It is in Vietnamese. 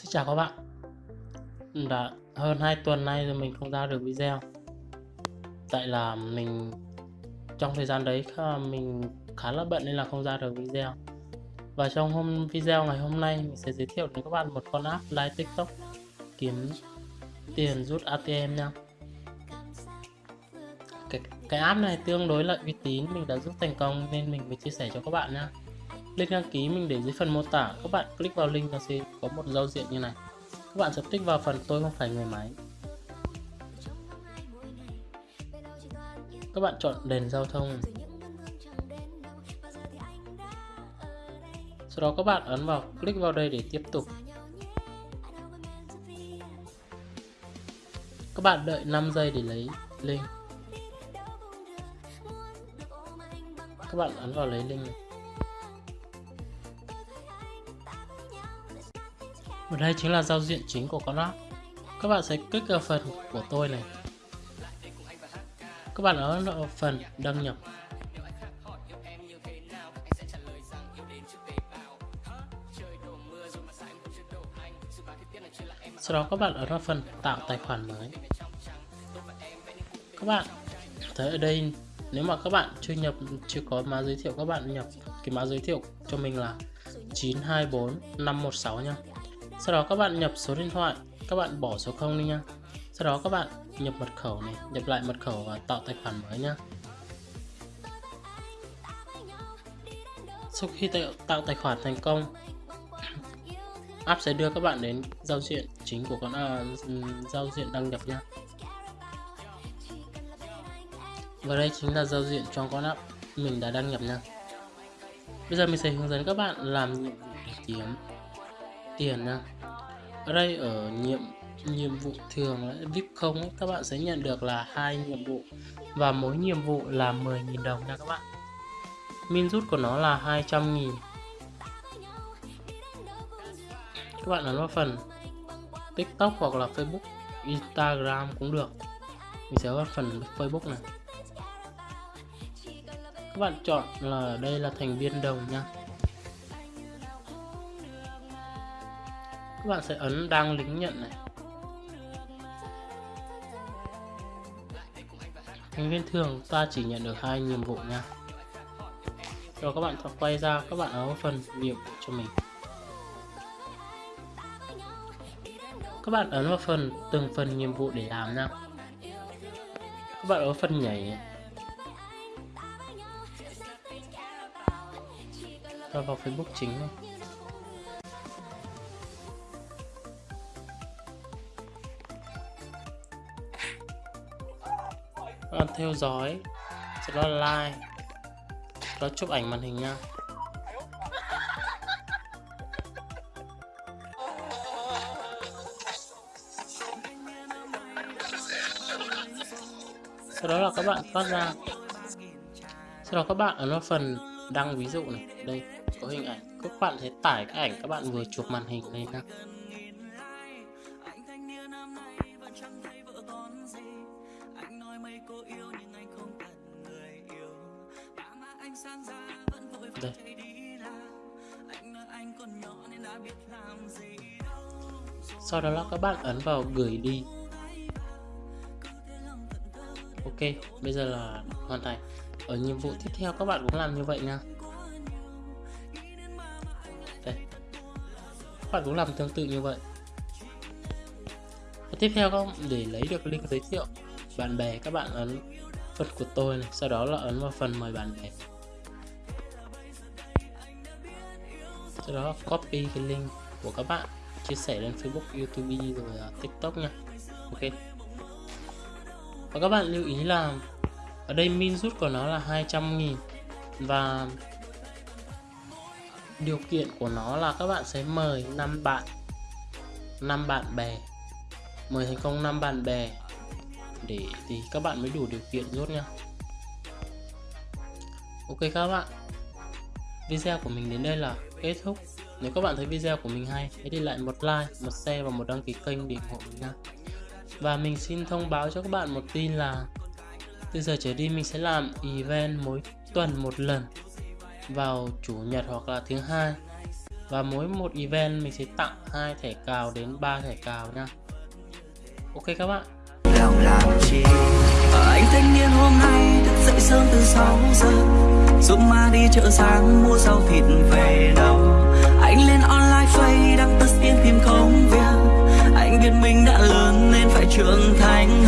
xin chào các bạn. Đã hơn 2 tuần nay rồi mình không ra được video. Tại là mình Trong thời gian đấy mình khá là bận nên là không ra được video. Và trong hôm video ngày hôm nay mình sẽ giới thiệu đến các bạn một con app live tiktok Kiếm tiền rút ATM nha. Cái, cái app này tương đối là uy tín mình đã rút thành công nên mình mới chia sẻ cho các bạn nha. Link đăng ký mình để dưới phần mô tả. Các bạn click vào link nó sẽ có một giao diện như này. Các bạn sẽ tích vào phần tôi không phải người máy. Các bạn chọn đèn giao thông. Sau đó các bạn ấn vào, click vào đây để tiếp tục. Các bạn đợi 5 giây để lấy link. Các bạn ấn vào lấy link này. Và đây chính là giao diện chính của con app. Các bạn sẽ kích vào phần của tôi này. Các bạn ấn vào phần đăng nhập. Sau đó các bạn ấn vào phần tạo tài khoản mới. Các bạn thấy ở đây, nếu mà các bạn chưa nhập, chưa có mã giới thiệu, các bạn nhập cái mã giới thiệu cho mình là 924 516 nha sau đó các bạn nhập số điện thoại các bạn bỏ số 0 đi nha. Sau đó các bạn nhập mật khẩu này nhập lại mật khẩu và tạo tài khoản mới nha. Sau khi tạo, tạo tài khoản thành công app sẽ đưa các bạn đến giao diện chính của con à, giao diện đăng nhập nha. Và đây chính là giao diện trong con app mình đã đăng nhập nha. Bây giờ mình sẽ hướng dẫn các bạn làm nhiệm vụ để kiếm tiền nha ở đây ở nhiệm nhiệm vụ thường vip không ấy, các bạn sẽ nhận được là hai nhiệm vụ và mỗi nhiệm vụ là 10.000 đồng nha các bạn. Min rút của nó là 200.000 các bạn ấn vào phần tiktok hoặc là facebook instagram cũng được. Mình sẽ vào phần facebook này. Các bạn chọn là đây là thành viên đồng nha. Các bạn sẽ ấn đăng lính nhận này. Thành viên thường ta chỉ nhận được hai nhiệm vụ nha. Rồi các bạn quay ra, các bạn ấn phần nhiệm vụ cho mình. Các bạn ấn vào phần, từng phần nhiệm vụ để làm nha. Các bạn ấn phần nhảy rồi vào Facebook chính này. Các bạn theo dõi, sau đó like, sau đó chụp ảnh màn hình nha. Sau đó là các bạn thoát ra. Sau đó các bạn ấn vào phần đăng ví dụ này, đây có hình ảnh các bạn sẽ tải cái ảnh các bạn vừa chụp màn hình lên nha. Đây. sau đó là các bạn ấn vào gửi đi. Ok bây giờ là hoàn thành. Ở nhiệm vụ tiếp theo các bạn cũng làm như vậy nha. Các bạn cũng làm tương tự như vậy. Và tiếp theo không để lấy được link giới thiệu bạn bè các bạn ấn phần của tôi này. Sau đó là ấn vào phần mời bạn bè sau đó copy cái link của các bạn chia sẻ lên Facebook, YouTube rồi TikTok nha. Ok. Và các bạn lưu ý là ở đây min rút của nó là 200 nghìn và điều kiện của nó là các bạn sẽ mời 5 bạn 5 bạn bè. Mời thành công 5 bạn bè để thì các bạn mới đủ điều kiện rút nha. Ok các bạn video của mình đến đây là kết thúc. Nếu các bạn thấy video của mình hay, hãy để lại một like, một share và một đăng ký kênh để ủng hộ mình nha và mình xin thông báo cho các bạn một tin là từ giờ trở đi mình sẽ làm event mỗi tuần một lần vào chủ nhật hoặc là thứ hai. Và mỗi một event mình sẽ tặng hai thẻ cào đến 3 thẻ cào nha ok các bạn. Lòng làm chi? Anh thanh niên hôm nay thức dậy sớm từ 6 giờ. Dũng ma đi chợ sáng, mua rau thịt về đâu anh lên online phay đăng tất tiên tìm công việc anh biết mình đã lớn nên phải trưởng thành.